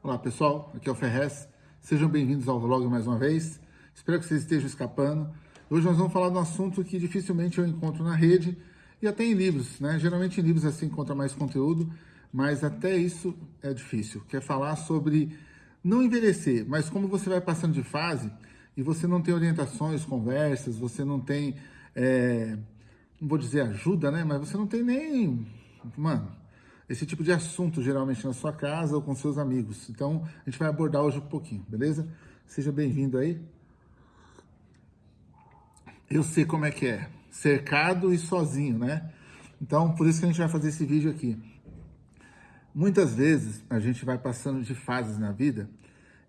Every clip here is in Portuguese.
Olá pessoal, aqui é o Ferrez, sejam bem-vindos ao vlog mais uma vez, espero que vocês estejam escapando. Hoje nós vamos falar de um assunto que dificilmente eu encontro na rede e até em livros, né? Geralmente em livros assim encontra mais conteúdo, mas até isso é difícil, que é falar sobre não envelhecer, mas como você vai passando de fase e você não tem orientações, conversas, você não tem, é, não vou dizer ajuda, né? Mas você não tem nem, mano, esse tipo de assunto, geralmente na sua casa ou com seus amigos. Então, a gente vai abordar hoje um pouquinho, beleza? Seja bem-vindo aí. Eu sei como é que é, cercado e sozinho, né? Então, por isso que a gente vai fazer esse vídeo aqui. Muitas vezes, a gente vai passando de fases na vida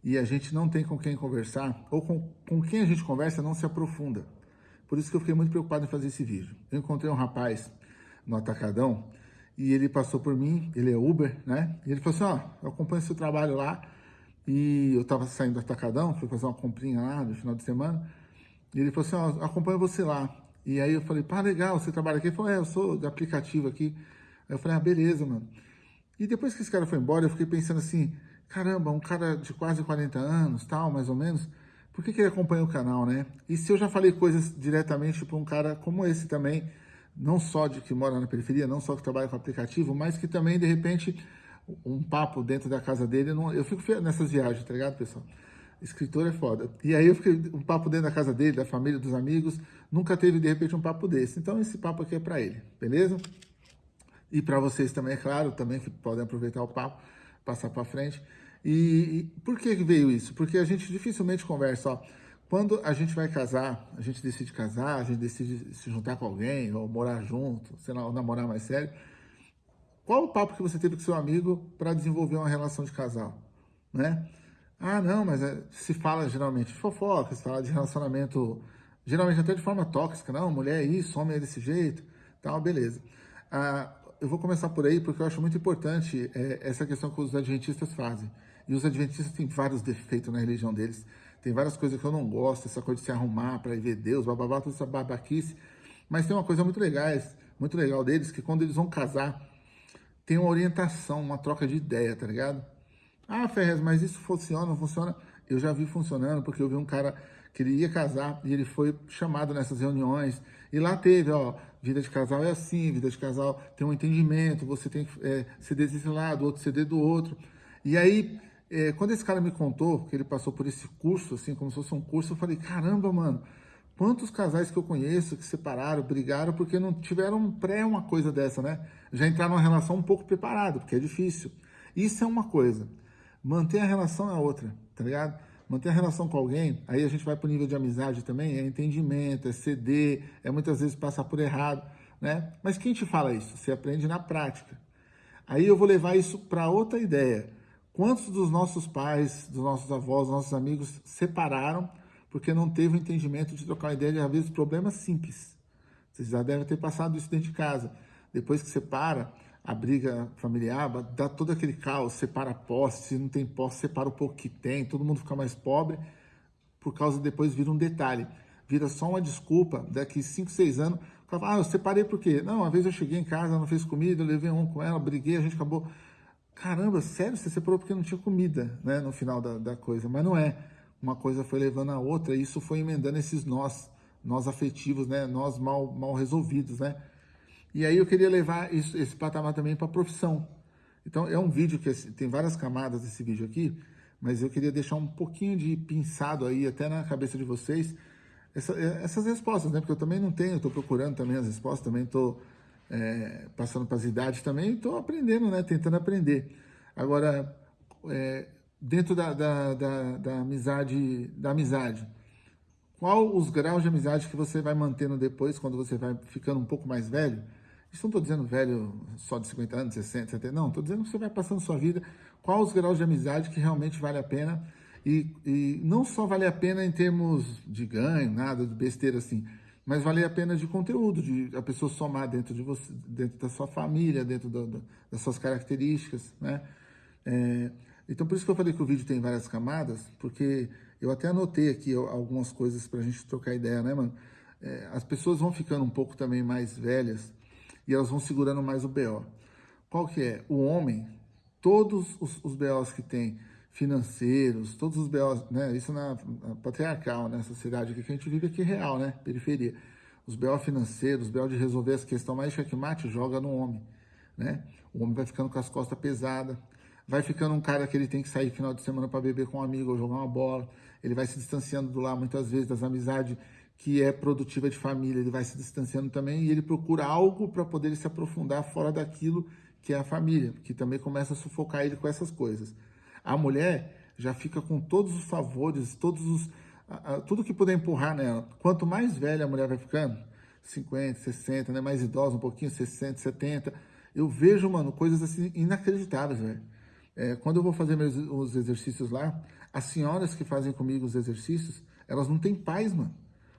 e a gente não tem com quem conversar, ou com, com quem a gente conversa não se aprofunda. Por isso que eu fiquei muito preocupado em fazer esse vídeo. Eu encontrei um rapaz no Atacadão, e ele passou por mim, ele é Uber, né? E ele falou assim, ó, eu acompanho seu trabalho lá, e eu tava saindo do Atacadão, fui fazer uma comprinha lá no final de semana, e ele falou assim, ó, acompanho você lá. E aí eu falei, pá, legal, você trabalha aqui? Ele falou, é, eu sou de aplicativo aqui. Aí eu falei, ah, beleza, mano. E depois que esse cara foi embora, eu fiquei pensando assim, caramba, um cara de quase 40 anos, tal, mais ou menos, por que, que ele acompanha o canal, né? E se eu já falei coisas diretamente para um cara como esse também, não só de que mora na periferia, não só que trabalha com aplicativo, mas que também, de repente, um papo dentro da casa dele, não, eu fico nessas viagens, tá ligado, pessoal? Escritor é foda. E aí eu fiquei um papo dentro da casa dele, da família, dos amigos, nunca teve, de repente, um papo desse. Então, esse papo aqui é para ele, beleza? E para vocês também, é claro, também que podem aproveitar o papo, passar para frente. E, e por que veio isso? Porque a gente dificilmente conversa, ó, quando a gente vai casar, a gente decide casar, a gente decide se juntar com alguém, ou morar junto, sei lá, ou namorar mais sério, qual o papo que você teve com seu amigo para desenvolver uma relação de casal, né? Ah, não, mas é, se fala geralmente de fofoca, se fala de relacionamento, geralmente até de forma tóxica, não, mulher é isso, homem é desse jeito, tal, beleza. Ah, eu vou começar por aí porque eu acho muito importante é, essa questão que os adventistas fazem. E os adventistas têm vários defeitos na religião deles. Tem várias coisas que eu não gosto, essa coisa de se arrumar para ir ver Deus, bababá, toda essa babaquice. Mas tem uma coisa muito legal, muito legal deles, que quando eles vão casar, tem uma orientação, uma troca de ideia, tá ligado? Ah, Ferrez, mas isso funciona, não funciona? Eu já vi funcionando, porque eu vi um cara que ele ia casar e ele foi chamado nessas reuniões. E lá teve, ó, vida de casal é assim, vida de casal tem um entendimento, você tem que é, ceder desse lado, outro ceder do outro. E aí é, quando esse cara me contou que ele passou por esse curso, assim, como se fosse um curso, eu falei, caramba, mano, quantos casais que eu conheço que separaram, brigaram, porque não tiveram pré uma coisa dessa, né? Já entraram numa relação um pouco preparado, porque é difícil. Isso é uma coisa. Manter a relação é outra, tá ligado? Manter a relação com alguém, aí a gente vai para o nível de amizade também, é entendimento, é ceder, é muitas vezes passar por errado, né? Mas quem te fala isso? Você aprende na prática. Aí eu vou levar isso para outra ideia. Quantos dos nossos pais, dos nossos avós, dos nossos amigos separaram porque não teve o entendimento de trocar ideia de, às vezes, problemas simples? Vocês já devem ter passado isso dentro de casa. Depois que separa, a briga familiar dá todo aquele caos, separa posse, se não tem posse, separa o pouco que tem, todo mundo fica mais pobre, por causa depois vira um detalhe. Vira só uma desculpa, daqui 5, 6 anos, ah, eu separei por quê? Não, uma vez eu cheguei em casa, não fez comida, eu levei um com ela, briguei, a gente acabou caramba, sério, você separou porque não tinha comida, né, no final da, da coisa, mas não é. Uma coisa foi levando a outra e isso foi emendando esses nós, nós afetivos, né, nós mal, mal resolvidos, né. E aí eu queria levar isso, esse patamar também para a profissão. Então é um vídeo que assim, tem várias camadas desse vídeo aqui, mas eu queria deixar um pouquinho de pinçado aí, até na cabeça de vocês, essa, essas respostas, né, porque eu também não tenho, estou procurando também as respostas, também estou é, passando para as idades também, estou aprendendo, né? Tentando aprender. Agora, é, dentro da, da, da, da, amizade, da amizade, qual os graus de amizade que você vai mantendo depois, quando você vai ficando um pouco mais velho? Isso não estou dizendo velho só de 50 anos, 60, 70, não. Estou dizendo que você vai passando sua vida, qual os graus de amizade que realmente vale a pena e, e não só vale a pena em termos de ganho, nada de besteira assim, mas vale a pena de conteúdo, de a pessoa somar dentro de você, dentro da sua família, dentro do, do, das suas características, né? É, então, por isso que eu falei que o vídeo tem várias camadas, porque eu até anotei aqui algumas coisas para a gente trocar ideia, né, mano? É, as pessoas vão ficando um pouco também mais velhas e elas vão segurando mais o BO. Qual que é? O homem, todos os, os BOs que tem, financeiros, todos os BOs, né? Isso na, patriarcal, né? Sociedade que a gente vive aqui real, né? Periferia. Os BO financeiros, os BO de resolver as questões mais checkmate, joga no homem, né? O homem vai ficando com as costas pesadas, vai ficando um cara que ele tem que sair final de semana para beber com um amigo ou jogar uma bola, ele vai se distanciando do lar muitas vezes das amizades que é produtiva de família, ele vai se distanciando também e ele procura algo para poder se aprofundar fora daquilo que é a família, que também começa a sufocar ele com essas coisas. A mulher já fica com todos os favores, todos os, tudo que puder empurrar nela. Quanto mais velha a mulher vai ficando, 50, 60, né, mais idosa um pouquinho, 60, 70, eu vejo, mano, coisas assim inacreditáveis, velho. É, quando eu vou fazer meus, os exercícios lá, as senhoras que fazem comigo os exercícios, elas não têm paz, mano.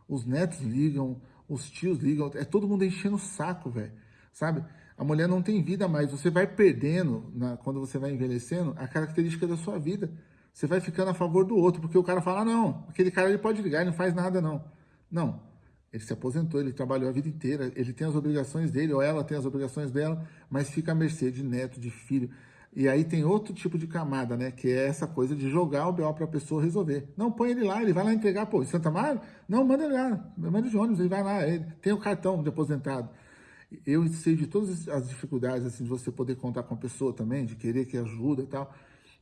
Os netos ligam, os tios ligam, é todo mundo enchendo o saco, velho. Sabe? A mulher não tem vida mais. Você vai perdendo, na, quando você vai envelhecendo, a característica da sua vida. Você vai ficando a favor do outro, porque o cara fala, ah, não, aquele cara ele pode ligar, ele não faz nada, não. Não, ele se aposentou, ele trabalhou a vida inteira, ele tem as obrigações dele, ou ela tem as obrigações dela, mas fica à mercê de neto, de filho. E aí tem outro tipo de camada, né? Que é essa coisa de jogar o BO para a pessoa resolver. Não, põe ele lá, ele vai lá entregar, pô, em Santa Maria? Não, manda ele lá, manda de ônibus, ele vai lá, ele tem o cartão de aposentado. Eu sei de todas as dificuldades, assim, de você poder contar com a pessoa também, de querer que ajuda e tal.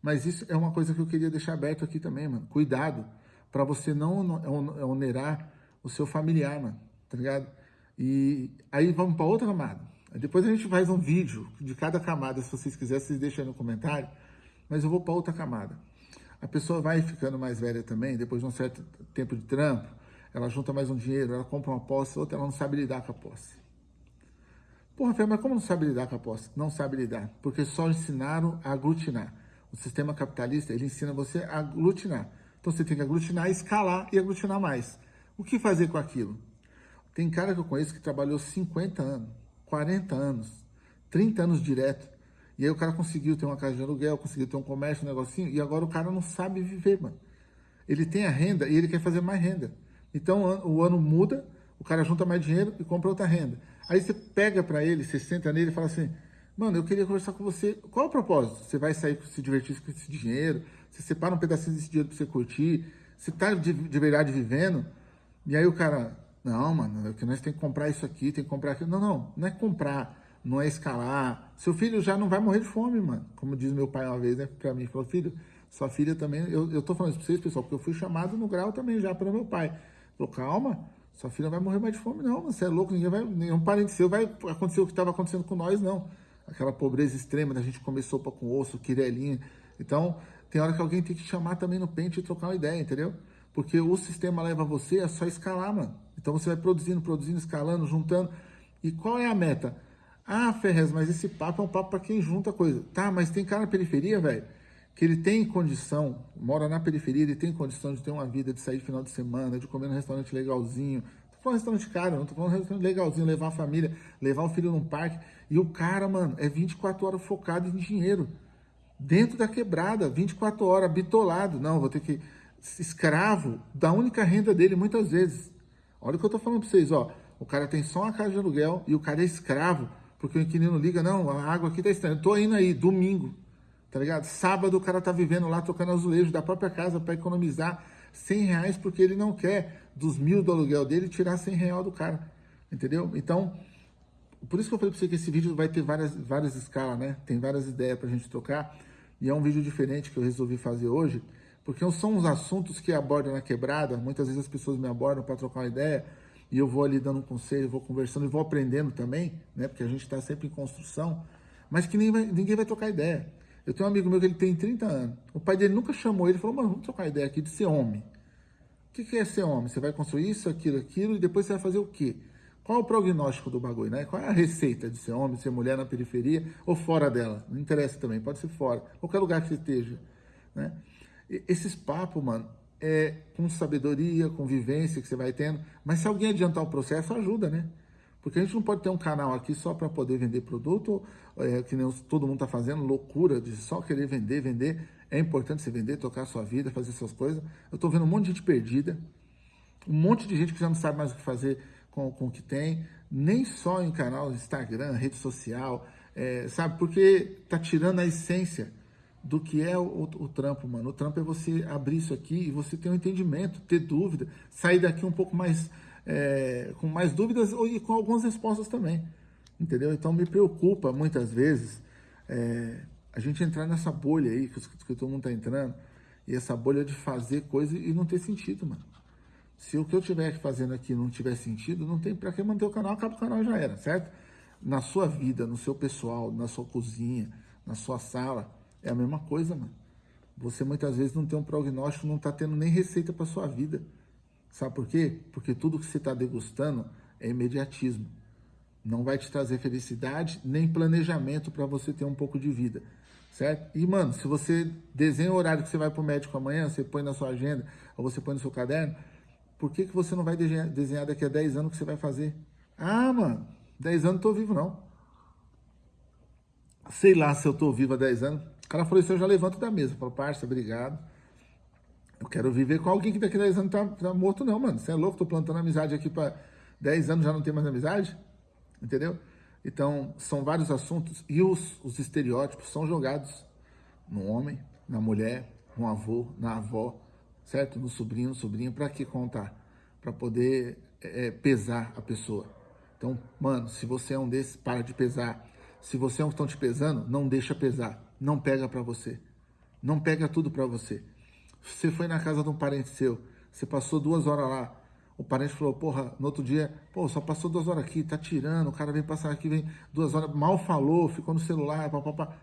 Mas isso é uma coisa que eu queria deixar aberto aqui também, mano. Cuidado para você não onerar o seu familiar, mano, tá ligado? E aí vamos para outra camada. Depois a gente faz um vídeo de cada camada, se vocês quiserem, vocês deixam aí no comentário. Mas eu vou para outra camada. A pessoa vai ficando mais velha também, depois de um certo tempo de trampo, ela junta mais um dinheiro, ela compra uma posse, outra ela não sabe lidar com a posse. Porra, Fê, mas como não sabe lidar com a posse? Não sabe lidar, porque só ensinaram a aglutinar. O sistema capitalista, ele ensina você a aglutinar. Então você tem que aglutinar, escalar e aglutinar mais. O que fazer com aquilo? Tem cara que eu conheço que trabalhou 50 anos, 40 anos, 30 anos direto. E aí o cara conseguiu ter uma casa de aluguel, conseguiu ter um comércio, um negocinho, e agora o cara não sabe viver, mano. Ele tem a renda e ele quer fazer mais renda. Então o ano muda, o cara junta mais dinheiro e compra outra renda. Aí você pega para ele, você senta nele e fala assim, mano, eu queria conversar com você. Qual é o propósito? Você vai sair, se divertir com esse dinheiro? Você separa um pedacinho desse dinheiro para você curtir? Você tá de, de, verdade vivendo? E aí o cara, não, mano, é que nós tem que comprar isso aqui, tem que comprar aquilo. Não, não, não é comprar, não é escalar. Seu filho já não vai morrer de fome, mano. Como diz meu pai uma vez, né, pra mim, falou, filho, sua filha também, eu, eu tô falando isso pra vocês, pessoal, porque eu fui chamado no grau também já pelo meu pai. Falou, calma, sua filha vai morrer mais de fome, não. Você é louco, ninguém vai. Nenhum parente seu vai acontecer o que estava acontecendo com nós, não. Aquela pobreza extrema da gente comer sopa com osso, quirelinha. Então, tem hora que alguém tem que chamar também no pente e trocar uma ideia, entendeu? Porque o sistema leva você a só escalar, mano. Então você vai produzindo, produzindo, escalando, juntando. E qual é a meta? Ah, Ferrez, mas esse papo é um papo para quem junta coisa. Tá, mas tem cara na periferia, velho, que ele tem condição, mora na periferia, ele tem condição de ter uma vida, de sair final de semana, de comer num restaurante legalzinho. Tô falando restaurante caro, não tô falando restaurante legalzinho, levar a família, levar o filho num parque. E o cara, mano, é 24 horas focado em dinheiro. Dentro da quebrada, 24 horas, bitolado. Não, vou ter que. Escravo da única renda dele, muitas vezes. Olha o que eu tô falando pra vocês, ó. O cara tem só uma casa de aluguel e o cara é escravo, porque o inquilino liga, não, a água aqui tá estranha. Eu tô indo aí, domingo tá ligado? Sábado o cara tá vivendo lá tocando azulejo da própria casa para economizar 100 reais porque ele não quer dos mil do aluguel dele tirar 100 reais do cara, entendeu? Então, por isso que eu falei para você que esse vídeo vai ter várias, várias escalas, né? Tem várias ideias pra gente trocar e é um vídeo diferente que eu resolvi fazer hoje, porque são os assuntos que abordam na quebrada, muitas vezes as pessoas me abordam para trocar uma ideia e eu vou ali dando um conselho, vou conversando e vou aprendendo também, né? Porque a gente está sempre em construção, mas que vai, ninguém vai trocar ideia. Eu tenho um amigo meu que ele tem 30 anos. O pai dele nunca chamou ele falou, mano, vamos trocar ideia aqui de ser homem. O que, que é ser homem? Você vai construir isso, aquilo, aquilo, e depois você vai fazer o quê? Qual é o prognóstico do bagulho, né? Qual é a receita de ser homem, ser mulher na periferia ou fora dela? Não interessa também, pode ser fora, qualquer lugar que você esteja, né? E esses papos, mano, é com sabedoria, com vivência que você vai tendo, mas se alguém adiantar o processo, ajuda, né? Porque a gente não pode ter um canal aqui só para poder vender produto, é, que nem todo mundo está fazendo, loucura de só querer vender, vender. É importante você vender, tocar a sua vida, fazer suas coisas. Eu estou vendo um monte de gente perdida, um monte de gente que já não sabe mais o que fazer com, com o que tem, nem só em canal Instagram, rede social, é, sabe? Porque está tirando a essência do que é o, o, o, trampo, mano. O trampo é você abrir isso aqui e você ter um entendimento, ter dúvida, sair daqui um pouco mais, é, com mais dúvidas e com algumas respostas também, entendeu? Então me preocupa muitas vezes é, a gente entrar nessa bolha aí que, que todo mundo tá entrando e essa bolha de fazer coisa e não ter sentido, mano. Se o que eu estiver fazendo aqui não tiver sentido, não tem para que manter o canal, acaba o canal já era, certo? Na sua vida, no seu pessoal, na sua cozinha, na sua sala, é a mesma coisa, mano. Você muitas vezes não tem um prognóstico, não está tendo nem receita para sua vida. Sabe por quê? Porque tudo que você está degustando é imediatismo. Não vai te trazer felicidade nem planejamento para você ter um pouco de vida, certo? E, mano, se você desenha o horário que você vai para o médico amanhã, você põe na sua agenda, ou você põe no seu caderno, por que, que você não vai desenhar daqui a 10 anos o que você vai fazer? Ah, mano, 10 anos não tô vivo, não. Sei lá se eu tô vivo há 10 anos. O cara falou isso, eu já levanto da mesa. Falou, parça, obrigado. Quero viver com alguém que daqui a 10 anos tá, tá morto, não, mano. Você é louco? Tô plantando amizade aqui para 10 anos já não tem mais amizade? Entendeu? Então, são vários assuntos e os, os estereótipos são jogados no homem, na mulher, no avô, na avó, certo? No sobrinho, no sobrinho, para que contar? Para poder é, pesar a pessoa. Então, mano, se você é um desses, para de pesar. Se você é um que estão te pesando, não deixa pesar. Não pega para você. Não pega tudo para você. Você foi na casa de um parente seu, você passou duas horas lá, o parente falou, porra, no outro dia, pô, só passou duas horas aqui, tá tirando, o cara vem passar aqui, vem duas horas, mal falou, ficou no celular, papapá.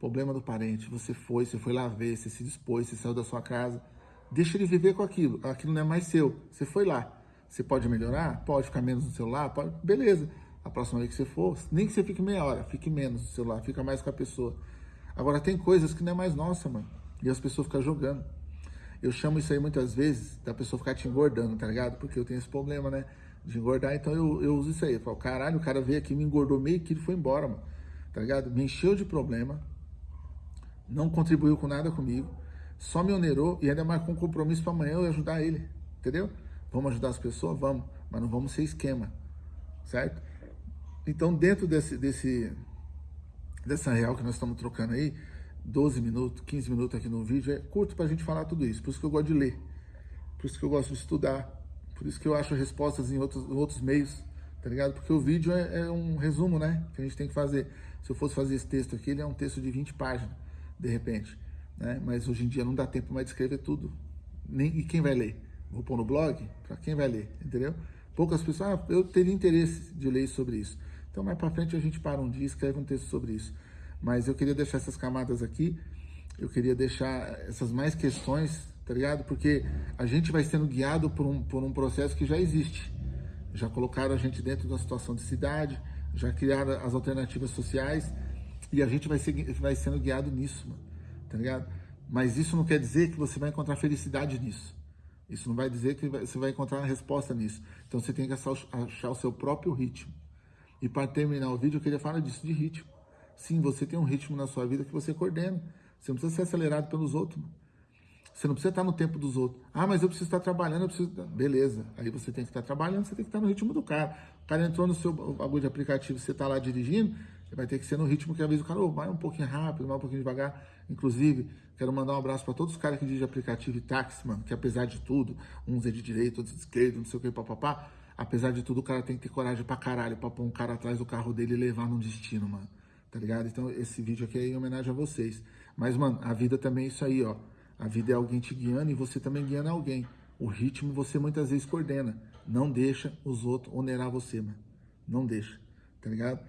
Problema do parente, você foi, você foi lá ver, você se dispôs, você saiu da sua casa, deixa ele viver com aquilo, aquilo não é mais seu, você foi lá. Você pode melhorar? Pode ficar menos no celular? Pode, beleza. A próxima vez que você for, nem que você fique meia hora, fique menos no celular, fica mais com a pessoa. Agora, tem coisas que não é mais nossa, mano, e as pessoas ficam jogando. Eu chamo isso aí muitas vezes da pessoa ficar te engordando, tá ligado? Porque eu tenho esse problema, né? De engordar, então eu, eu uso isso aí. Eu falo, caralho, o cara veio aqui, me engordou meio quilo e foi embora, mano. Tá ligado? Me encheu de problema, não contribuiu com nada comigo, só me onerou e ainda marcou um compromisso para amanhã eu ajudar ele, entendeu? Vamos ajudar as pessoas? Vamos, mas não vamos ser esquema, certo? Então, dentro desse, desse, dessa real que nós estamos trocando aí, 12 minutos, 15 minutos aqui no vídeo, é curto para a gente falar tudo isso. Por isso que eu gosto de ler, por isso que eu gosto de estudar, por isso que eu acho respostas em outros, outros meios, tá ligado? Porque o vídeo é, é, um resumo, né? Que a gente tem que fazer. Se eu fosse fazer esse texto aqui, ele é um texto de 20 páginas, de repente. Né? Mas hoje em dia não dá tempo mais de escrever tudo. Nem, e quem vai ler? Vou pôr no blog? Para quem vai ler, entendeu? Poucas pessoas, ah, eu teria interesse de ler sobre isso. Então, mais para frente, a gente para um dia e escreve um texto sobre isso. Mas eu queria deixar essas camadas aqui, eu queria deixar essas mais questões, tá ligado? Porque a gente vai sendo guiado por um, por um processo que já existe. Já colocaram a gente dentro da situação de cidade, já criaram as alternativas sociais e a gente vai, ser, vai sendo guiado nisso, mano, tá ligado? Mas isso não quer dizer que você vai encontrar felicidade nisso. Isso não vai dizer que você vai encontrar uma resposta nisso. Então você tem que achar o seu próprio ritmo. E para terminar o vídeo, eu queria falar disso, de ritmo. Sim, você tem um ritmo na sua vida que você coordena. Você não precisa ser acelerado pelos outros. Você não precisa estar no tempo dos outros. Ah, mas eu preciso estar trabalhando, eu preciso... Beleza. Aí você tem que estar trabalhando, você tem que estar no ritmo do cara. O cara entrou no seu bagulho de aplicativo, você está lá dirigindo, vai ter que ser no ritmo que às vezes o cara, oh, vai um pouquinho rápido, vai um pouquinho devagar. Inclusive, quero mandar um abraço para todos os caras que dirigem aplicativo e táxi, mano, que apesar de tudo, uns é de direita, outros de esquerda, não sei o que, papapá. Apesar de tudo, o cara tem que ter coragem pra caralho pra pôr um cara atrás do carro dele e levar num destino, mano tá ligado? Então esse vídeo aqui é em homenagem a vocês. Mas, mano, a vida também é isso aí, ó. A vida é alguém te guiando e você também guiando alguém. O ritmo você muitas vezes coordena. Não deixa os outros onerar você, mano. Não deixa, tá ligado?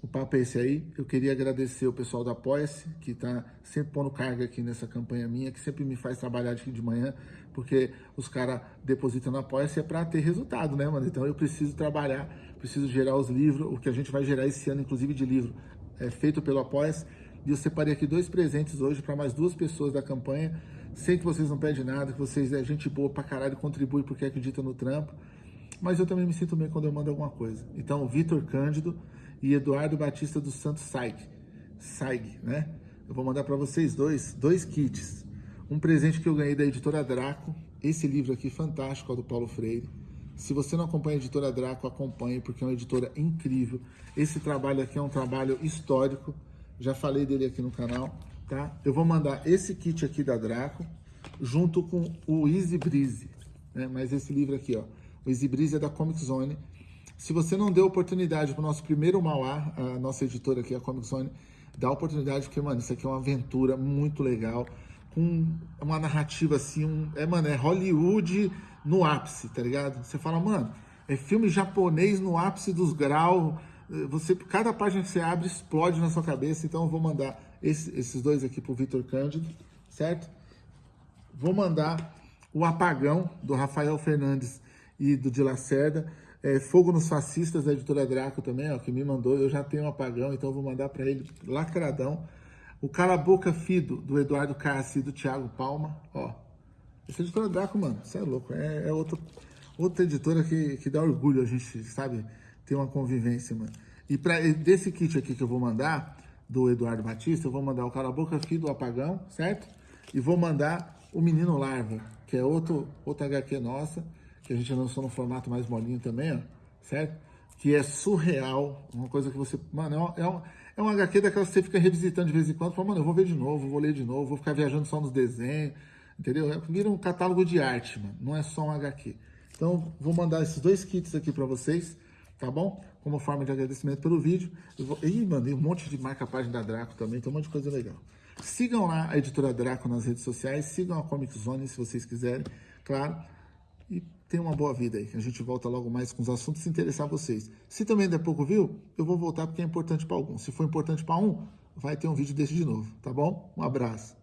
O papo é esse aí. Eu queria agradecer o pessoal do Apoia-se, que tá sempre pondo carga aqui nessa campanha minha, que sempre me faz trabalhar aqui de manhã, porque os caras depositam no Apoia-se é para ter resultado, né, mano? Então eu preciso trabalhar, preciso gerar os livros, o que a gente vai gerar esse ano, inclusive de livro, é, feito pelo Apoia-se. E eu separei aqui dois presentes hoje para mais duas pessoas da campanha. Sei que vocês não pedem nada, que vocês é gente boa pra caralho, contribui porque acredita no trampo. Mas eu também me sinto bem quando eu mando alguma coisa. Então, Vitor Cândido e Eduardo Batista dos Santos Saig. Saig, né? Eu vou mandar para vocês dois, dois kits. Um presente que eu ganhei da editora Draco. Esse livro aqui fantástico, ó, do Paulo Freire. Se você não acompanha a editora Draco, acompanhe, porque é uma editora incrível. Esse trabalho aqui é um trabalho histórico, já falei dele aqui no canal, tá? Eu vou mandar esse kit aqui da Draco, junto com o Easy Breeze, né? Mas esse livro aqui, ó, o Easy Breeze é da Comic Zone. Se você não deu oportunidade para o nosso primeiro Mauá, a nossa editora aqui, a Comic Zone, dá oportunidade, porque, mano, isso aqui é uma aventura muito legal, com uma narrativa assim, um, é, mano, é Hollywood no ápice, tá ligado? Você fala, mano, é filme japonês no ápice dos graus, você, cada página que você abre explode na sua cabeça, então eu vou mandar esse, esses dois aqui pro Vitor Cândido, certo? Vou mandar o Apagão, do Rafael Fernandes e do de Lacerda, é, Fogo nos Fascistas, da editora Draco também, ó, que me mandou, eu já tenho um apagão, então vou mandar para ele lacradão. O Cala Boca Fido, do Eduardo Cassi e do Thiago Palma, ó. Essa editora Draco, mano, você é louco, é, é outro, outra editora que, que dá orgulho a gente, sabe, ter uma convivência, mano. E pra, desse kit aqui que eu vou mandar, do Eduardo Batista, eu vou mandar o Cala Boca Fido, do Apagão, certo? E vou mandar o Menino Larva, que é outro, outra HQ nossa, que a gente lançou no formato mais molinho também, ó, certo? Que é surreal, uma coisa que você... Mano, é, um, é uma HQ daquelas que você fica revisitando de vez em quando, fala, mano, eu vou ver de novo, vou ler de novo, vou ficar viajando só nos desenhos, entendeu? É, vira um catálogo de arte, mano, não é só um HQ. Então, vou mandar esses dois kits aqui para vocês, tá bom? Como forma de agradecimento pelo vídeo. Eu vou... Ih, mandei um monte de marca-página da Draco também, tem um monte de coisa legal. Sigam lá a editora Draco nas redes sociais, sigam a Comic Zone se vocês quiserem, claro. E tenham uma boa vida aí. A gente volta logo mais com os assuntos se interessar vocês. Se também der pouco viu, eu vou voltar porque é importante para alguns. Se for importante para um, vai ter um vídeo desse de novo, tá bom? Um abraço.